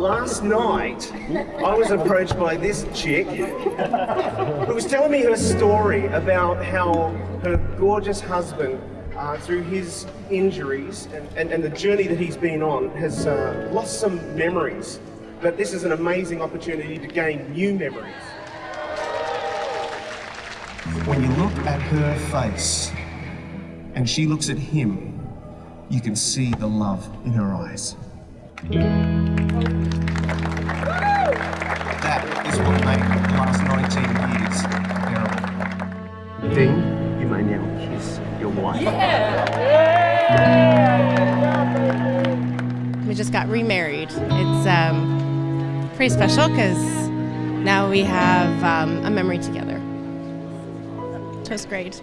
Last night, I was approached by this chick who was telling me her story about how her gorgeous husband, uh, through his injuries and, and, and, the journey that he's been on, has uh, lost some memories. But this is an amazing opportunity to gain new memories. When you look at her face and she looks at him, you can see the love in her eyes. That is what made the last 19 years bearable. Dean, you may now kiss your wife. Yeah. We just got remarried. It's um, pretty special because now we have um, a memory together. It was great.